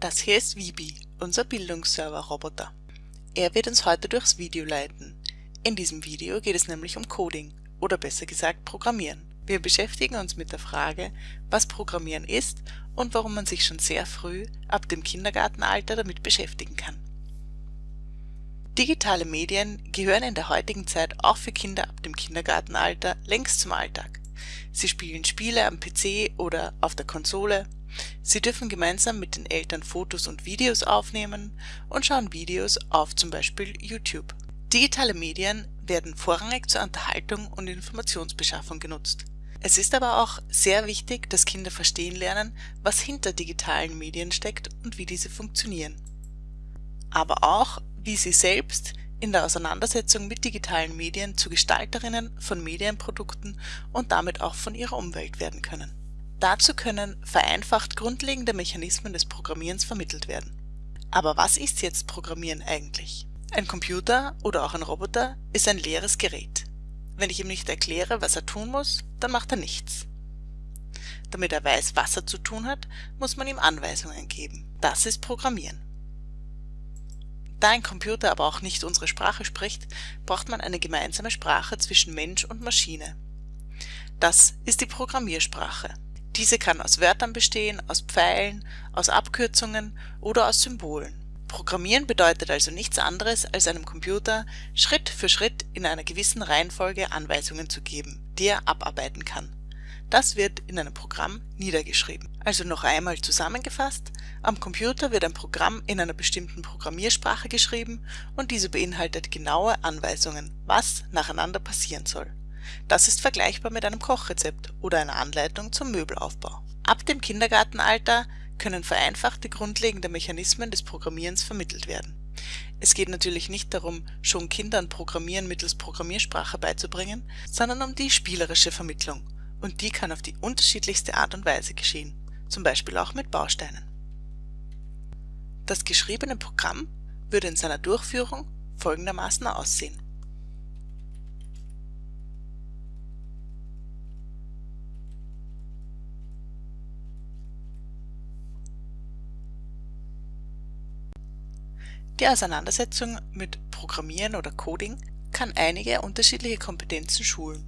Das hier ist Vibi, unser Bildungsserver-Roboter. Er wird uns heute durchs Video leiten. In diesem Video geht es nämlich um Coding oder besser gesagt Programmieren. Wir beschäftigen uns mit der Frage, was Programmieren ist und warum man sich schon sehr früh, ab dem Kindergartenalter, damit beschäftigen kann. Digitale Medien gehören in der heutigen Zeit auch für Kinder ab dem Kindergartenalter längst zum Alltag. Sie spielen Spiele am PC oder auf der Konsole, Sie dürfen gemeinsam mit den Eltern Fotos und Videos aufnehmen und schauen Videos auf zum Beispiel YouTube. Digitale Medien werden vorrangig zur Unterhaltung und Informationsbeschaffung genutzt. Es ist aber auch sehr wichtig, dass Kinder verstehen lernen, was hinter digitalen Medien steckt und wie diese funktionieren. Aber auch, wie sie selbst in der Auseinandersetzung mit digitalen Medien zu Gestalterinnen von Medienprodukten und damit auch von ihrer Umwelt werden können. Dazu können vereinfacht grundlegende Mechanismen des Programmierens vermittelt werden. Aber was ist jetzt Programmieren eigentlich? Ein Computer oder auch ein Roboter ist ein leeres Gerät. Wenn ich ihm nicht erkläre, was er tun muss, dann macht er nichts. Damit er weiß, was er zu tun hat, muss man ihm Anweisungen geben. Das ist Programmieren. Da ein Computer aber auch nicht unsere Sprache spricht, braucht man eine gemeinsame Sprache zwischen Mensch und Maschine. Das ist die Programmiersprache. Diese kann aus Wörtern bestehen, aus Pfeilen, aus Abkürzungen oder aus Symbolen. Programmieren bedeutet also nichts anderes, als einem Computer Schritt für Schritt in einer gewissen Reihenfolge Anweisungen zu geben, die er abarbeiten kann. Das wird in einem Programm niedergeschrieben. Also noch einmal zusammengefasst, am Computer wird ein Programm in einer bestimmten Programmiersprache geschrieben und diese beinhaltet genaue Anweisungen, was nacheinander passieren soll. Das ist vergleichbar mit einem Kochrezept oder einer Anleitung zum Möbelaufbau. Ab dem Kindergartenalter können vereinfachte grundlegende Mechanismen des Programmierens vermittelt werden. Es geht natürlich nicht darum, schon Kindern Programmieren mittels Programmiersprache beizubringen, sondern um die spielerische Vermittlung und die kann auf die unterschiedlichste Art und Weise geschehen, zum Beispiel auch mit Bausteinen. Das geschriebene Programm würde in seiner Durchführung folgendermaßen aussehen. Die Auseinandersetzung mit Programmieren oder Coding kann einige unterschiedliche Kompetenzen schulen,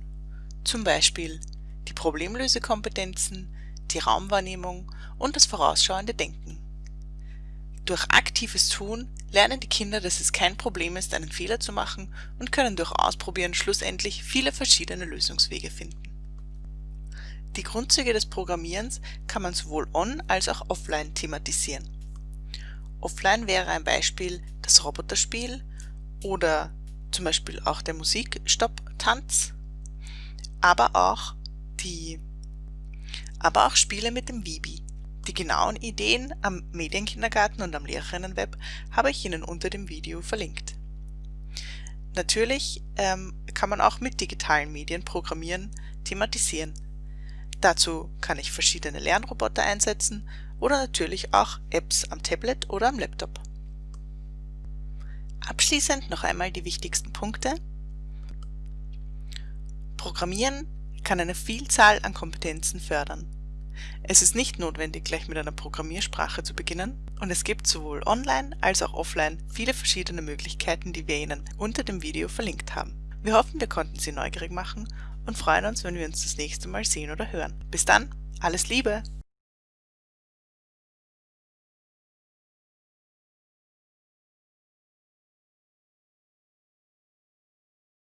zum Beispiel die Problemlösekompetenzen, die Raumwahrnehmung und das vorausschauende Denken. Durch aktives Tun lernen die Kinder, dass es kein Problem ist, einen Fehler zu machen und können durch Ausprobieren schlussendlich viele verschiedene Lösungswege finden. Die Grundzüge des Programmierens kann man sowohl on- als auch offline thematisieren. Offline wäre ein Beispiel das Roboterspiel oder zum Beispiel auch der Musikstopp-Tanz, aber auch die, aber auch Spiele mit dem Vibi. Die genauen Ideen am Medienkindergarten und am Lehrerinnenweb habe ich Ihnen unter dem Video verlinkt. Natürlich ähm, kann man auch mit digitalen Medien programmieren, thematisieren. Dazu kann ich verschiedene Lernroboter einsetzen oder natürlich auch Apps am Tablet oder am Laptop. Abschließend noch einmal die wichtigsten Punkte. Programmieren kann eine Vielzahl an Kompetenzen fördern. Es ist nicht notwendig, gleich mit einer Programmiersprache zu beginnen und es gibt sowohl online als auch offline viele verschiedene Möglichkeiten, die wir Ihnen unter dem Video verlinkt haben. Wir hoffen, wir konnten Sie neugierig machen und freuen uns, wenn wir uns das nächste Mal sehen oder hören. Bis dann, alles Liebe!